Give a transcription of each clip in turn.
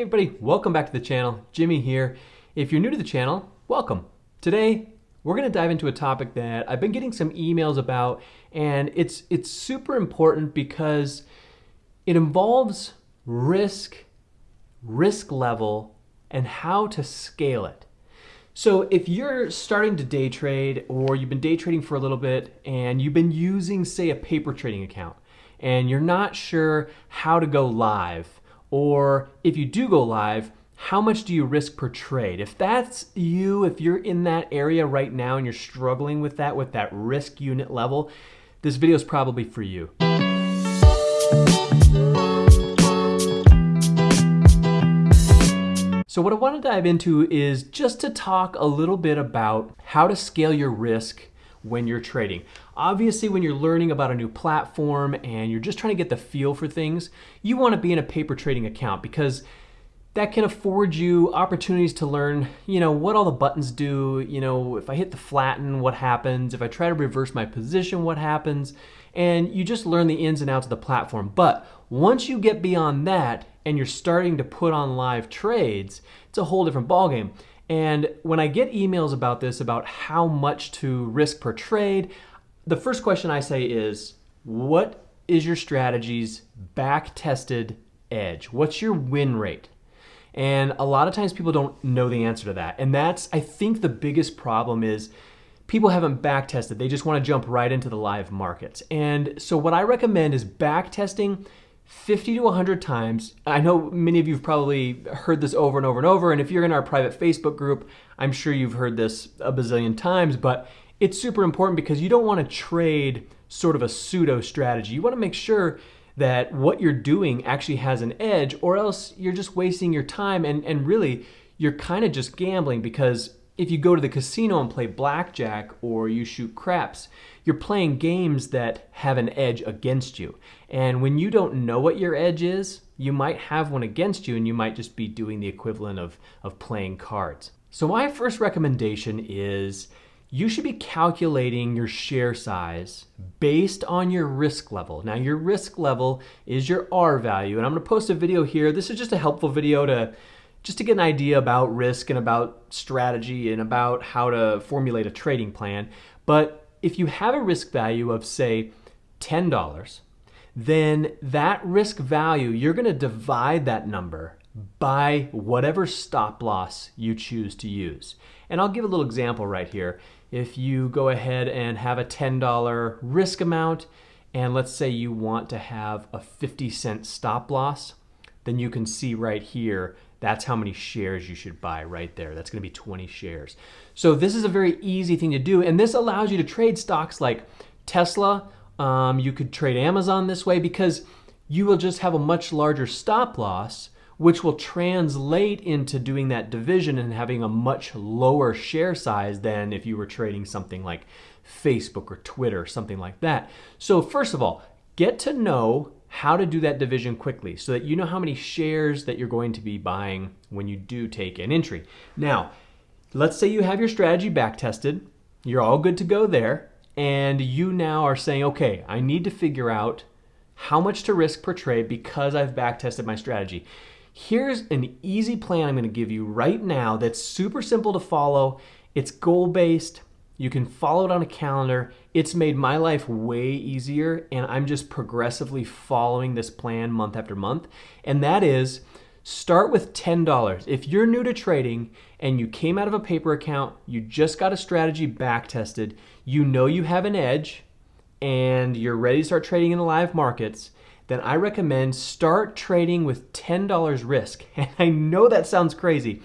Hey everybody, welcome back to the channel. Jimmy here. If you're new to the channel, welcome. Today, we're going to dive into a topic that I've been getting some emails about and it's it's super important because it involves risk, risk level, and how to scale it. So if you're starting to day trade or you've been day trading for a little bit and you've been using say a paper trading account and you're not sure how to go live or if you do go live, how much do you risk per trade? If that's you, if you're in that area right now and you're struggling with that, with that risk unit level, this video is probably for you. So what I want to dive into is just to talk a little bit about how to scale your risk when you're trading. Obviously, when you're learning about a new platform and you're just trying to get the feel for things, you want to be in a paper trading account because that can afford you opportunities to learn, you know, what all the buttons do, you know, if I hit the flatten, what happens, if I try to reverse my position, what happens, and you just learn the ins and outs of the platform. But once you get beyond that and you're starting to put on live trades, it's a whole different ballgame. And when I get emails about this, about how much to risk per trade, the first question I say is, what is your strategy's back tested edge? What's your win rate? And a lot of times people don't know the answer to that. And that's, I think the biggest problem is people haven't back tested. They just want to jump right into the live markets. And so what I recommend is back testing 50 to 100 times. I know many of you have probably heard this over and over and over, and if you're in our private Facebook group, I'm sure you've heard this a bazillion times, but it's super important because you don't want to trade sort of a pseudo strategy. You want to make sure that what you're doing actually has an edge, or else you're just wasting your time and, and really you're kind of just gambling because if you go to the casino and play blackjack or you shoot craps, you're playing games that have an edge against you. And when you don't know what your edge is, you might have one against you and you might just be doing the equivalent of, of playing cards. So my first recommendation is you should be calculating your share size based on your risk level. Now your risk level is your R value and I'm gonna post a video here. This is just a helpful video to just to get an idea about risk and about strategy and about how to formulate a trading plan. But if you have a risk value of say $10, then that risk value, you're gonna divide that number by whatever stop loss you choose to use. And I'll give a little example right here. If you go ahead and have a $10 risk amount, and let's say you want to have a 50 cent stop loss, then you can see right here that's how many shares you should buy right there. That's gonna be 20 shares. So this is a very easy thing to do. And this allows you to trade stocks like Tesla. Um, you could trade Amazon this way because you will just have a much larger stop loss which will translate into doing that division and having a much lower share size than if you were trading something like Facebook or Twitter, something like that. So first of all, get to know how to do that division quickly so that you know how many shares that you're going to be buying when you do take an entry. Now, let's say you have your strategy back tested, you're all good to go there, and you now are saying, okay, I need to figure out how much to risk per trade because I've back tested my strategy. Here's an easy plan I'm going to give you right now that's super simple to follow. It's goal based. You can follow it on a calendar. It's made my life way easier, and I'm just progressively following this plan month after month. And that is start with $10. If you're new to trading and you came out of a paper account, you just got a strategy back tested, you know you have an edge, and you're ready to start trading in the live markets, then I recommend start trading with $10 risk. And I know that sounds crazy,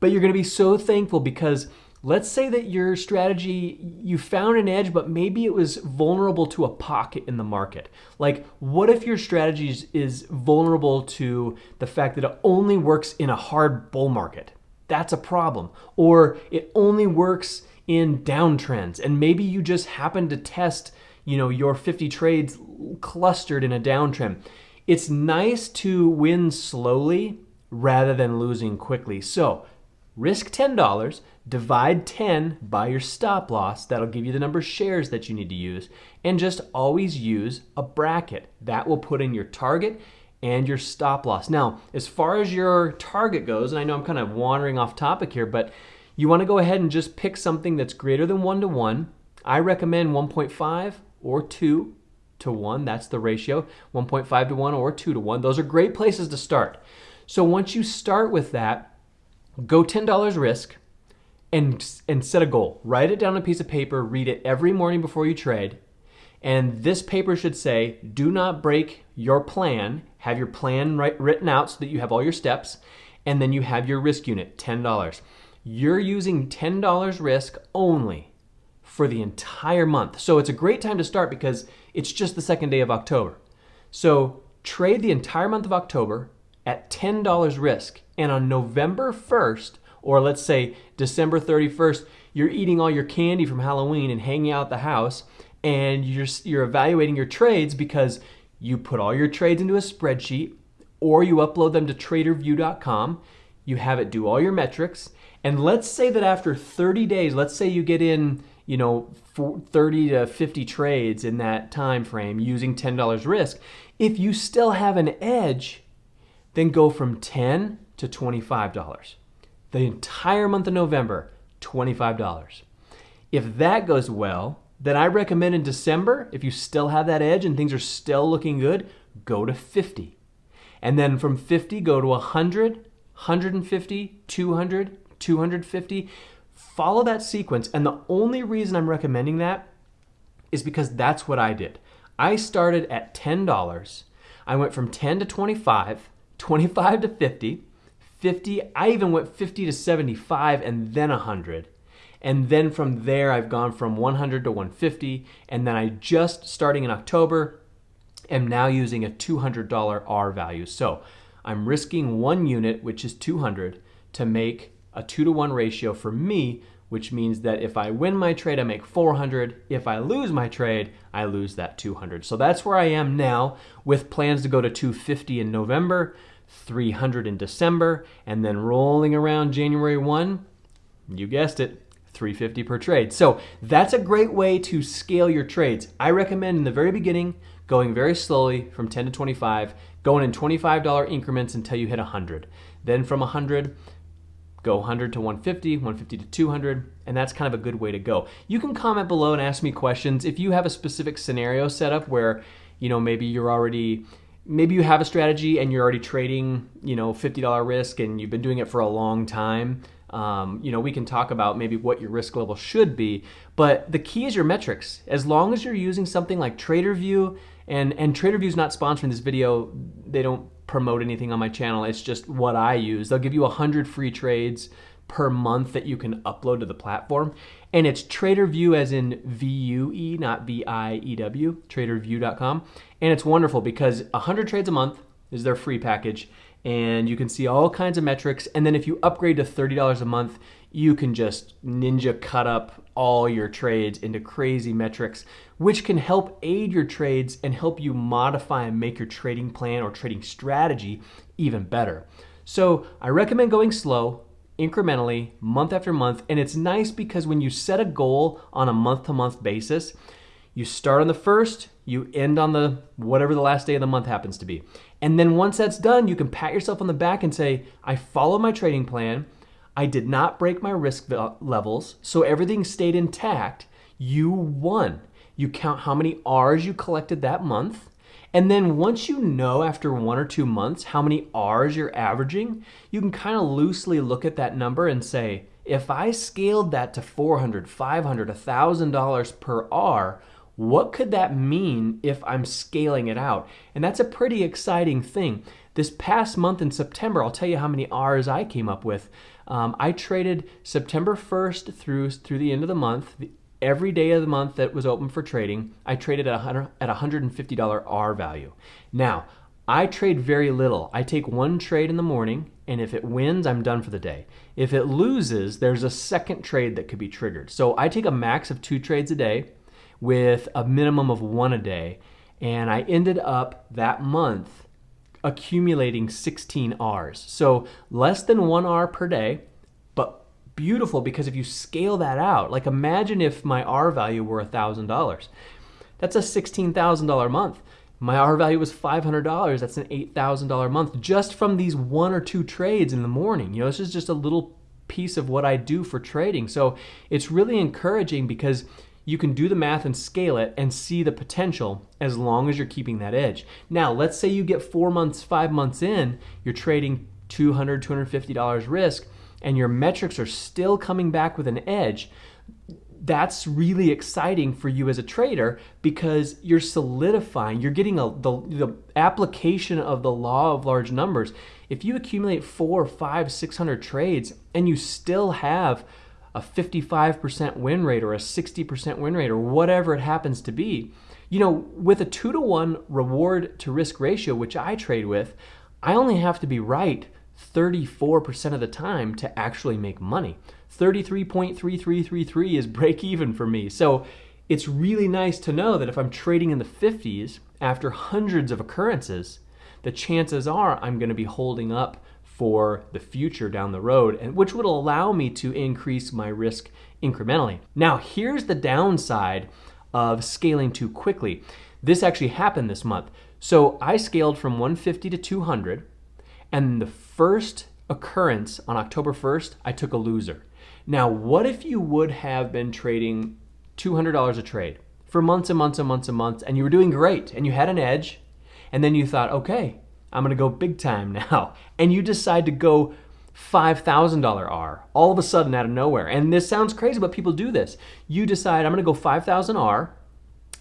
but you're gonna be so thankful because Let's say that your strategy, you found an edge, but maybe it was vulnerable to a pocket in the market. Like, what if your strategy is, vulnerable to the fact that it only works in a hard bull market? That's a problem. Or it only works in downtrends, and maybe you just happen to test, you know, your 50 trades clustered in a downtrend. It's nice to win slowly rather than losing quickly. So, risk $10, divide 10 by your stop loss. That'll give you the number of shares that you need to use. And just always use a bracket. That will put in your target and your stop loss. Now, as far as your target goes, and I know I'm kind of wandering off topic here, but you want to go ahead and just pick something that's greater than 1 to 1. I recommend 1.5 or 2 to 1. That's the ratio. 1.5 to 1 or 2 to 1. Those are great places to start. So once you start with that, go $10 risk and, and set a goal. Write it down on a piece of paper, read it every morning before you trade. And this paper should say, do not break your plan. Have your plan write, written out so that you have all your steps. And then you have your risk unit, $10. You're using $10 risk only for the entire month. So it's a great time to start because it's just the second day of October. So trade the entire month of October at $10 risk. And on November 1st, or let's say December 31st, you're eating all your candy from Halloween and hanging out the house, and you're, you're evaluating your trades because you put all your trades into a spreadsheet or you upload them to tradervue.com. You have it do all your metrics. And let's say that after 30 days, let's say you get in, you know, 30 to 50 trades in that time frame using $10 risk. If you still have an edge, then go from 10 to $25. The entire month of November, $25. If that goes well, then I recommend in December, if you still have that edge and things are still looking good, go to 50. And then from 50, go to 100, 150, 200, 250. Follow that sequence. And the only reason I'm recommending that is because that's what I did. I started at $10. I went from 10 to 25, 25 to 50, 50, I even went 50 to 75 and then 100. And then from there, I've gone from 100 to 150. And then I just starting in October am now using a $200 R value. So I'm risking one unit, which is 200, to make a two to one ratio for me, which means that if I win my trade, I make 400. If I lose my trade, I lose that 200. So that's where I am now with plans to go to 250 in November, 300 in December, and then rolling around January 1, you guessed it, 350 per trade. So that's a great way to scale your trades. I recommend in the very beginning going very slowly from 10 to 25, going in $25 increments until you hit 100. Then from 100, go 100 to 150, 150 to 200, and that's kind of a good way to go. You can comment below and ask me questions if you have a specific scenario set up where, you know, maybe you're already maybe you have a strategy and you're already trading, you know, $50 risk and you've been doing it for a long time um, you know, we can talk about maybe what your risk level should be, but the key is your metrics. As long as you're using something like TraderVue, and and TraderVue is not sponsoring this video. They don't promote anything on my channel. It's just what I use. They'll give you 100 free trades per month that you can upload to the platform. And it's TraderVue as in V-U-E, not V-I-E-W, tradervue.com. And it's wonderful because 100 trades a month is their free package and you can see all kinds of metrics. And then if you upgrade to $30 a month, you can just ninja cut up all your trades into crazy metrics, which can help aid your trades and help you modify and make your trading plan or trading strategy even better. So I recommend going slow, incrementally, month after month. And it's nice because when you set a goal on a month to month basis, you start on the first, you end on the whatever the last day of the month happens to be. And then once that's done, you can pat yourself on the back and say, I followed my trading plan. I did not break my risk levels, so everything stayed intact. You won. You count how many R's you collected that month. And then once you know after one or two months how many R's you're averaging, you can kind of loosely look at that number and say, if I scaled that to 400, 500, $1,000 per R, what could that mean if I'm scaling it out? And that's a pretty exciting thing. This past month in September, I'll tell you how many R's I came up with. Um, I traded September 1st through through the end of the month. The, every day of the month that was open for trading, I traded at a at $150 R value. Now, I trade very little. I take one trade in the morning, and if it wins, I'm done for the day. If it loses, there's a second trade that could be triggered. So I take a max of two trades a day with a minimum of one a day. And I ended up that month accumulating 16 R's. So less than one R per day, beautiful because if you scale that out, like imagine if my R value were $1,000. That's a $16,000 month. My R value was $500. That's an $8,000 month just from these one or two trades in the morning. You know, this is just a little piece of what I do for trading. So it's really encouraging because you can do the math and scale it and see the potential as long as you're keeping that edge. Now, let's say you get four months, five months in, you're trading $200, $250 risk, and your metrics are still coming back with an edge. That's really exciting for you as a trader because you're solidifying, you're getting a, the, the application of the law of large numbers. If you accumulate four, five, 600 trades and you still have a 55% win rate or a 60% win rate or whatever it happens to be. You know, with a two to one reward to risk ratio, which I trade with, I only have to be right 34% of the time to actually make money. 33.3333 is break even for me. So it's really nice to know that if I'm trading in the 50s after hundreds of occurrences, the chances are I'm going to be holding up for the future down the road, and which would allow me to increase my risk incrementally. Now, here's the downside of scaling too quickly. This actually happened this month. So I scaled from 150 to 200, and the first occurrence on October 1st, I took a loser. Now, what if you would have been trading $200 a trade for months and months and months and months, and you were doing great, and you had an edge, and then you thought, okay, I'm gonna go big time now. And you decide to go $5,000 R all of a sudden out of nowhere. And this sounds crazy, but people do this. You decide, I'm gonna go 5,000 R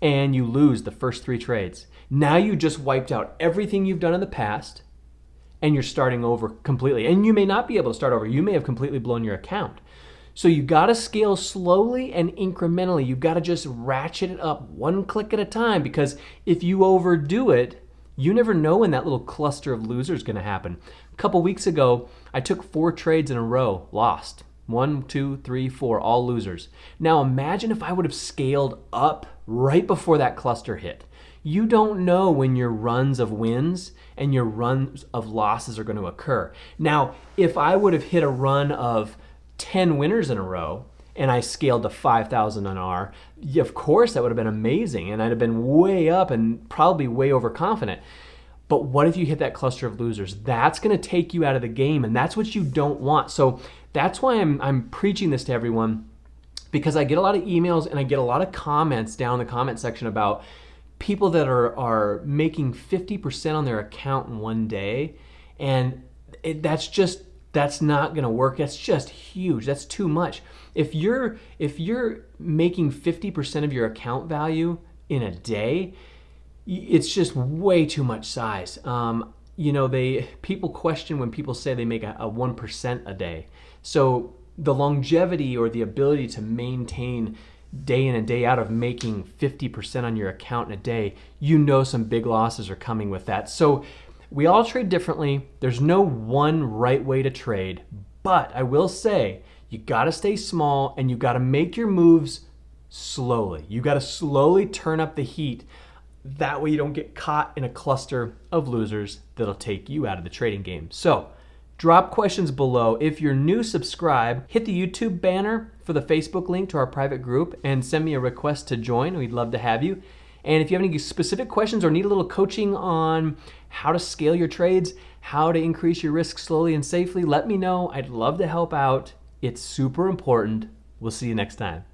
and you lose the first three trades. Now you just wiped out everything you've done in the past and you're starting over completely. And you may not be able to start over. You may have completely blown your account. So you gotta scale slowly and incrementally. You gotta just ratchet it up one click at a time because if you overdo it, you never know when that little cluster of losers is going to happen. A couple weeks ago, I took four trades in a row, lost. One, two, three, four, all losers. Now imagine if I would have scaled up right before that cluster hit. You don't know when your runs of wins and your runs of losses are going to occur. Now, if I would have hit a run of 10 winners in a row, and I scaled to 5,000 on R, of course that would have been amazing and I'd have been way up and probably way overconfident. But what if you hit that cluster of losers? That's going to take you out of the game and that's what you don't want. So that's why I'm, I'm preaching this to everyone because I get a lot of emails and I get a lot of comments down in the comment section about people that are, are making 50% on their account in one day. And it, that's just that's not to work. That's just huge. That's too much. If you're if you're making 50% of your account value in a day, it's just way too much size. Um, you know, they people question when people say they make a, a 1% a day. So the longevity or the ability to maintain day in and day out of making 50% on your account in a day, you know some big losses are coming with that. So we all trade differently. There's no one right way to trade, but I will say you got to stay small and you got to make your moves slowly. You got to slowly turn up the heat. That way you don't get caught in a cluster of losers that'll take you out of the trading game. So, drop questions below. If you're new, subscribe. Hit the YouTube banner for the Facebook link to our private group and send me a request to join. We'd love to have you. And if you have any specific questions or need a little coaching on how to scale your trades, how to increase your risk slowly and safely, let me know. I'd love to help out. It's super important. We'll see you next time.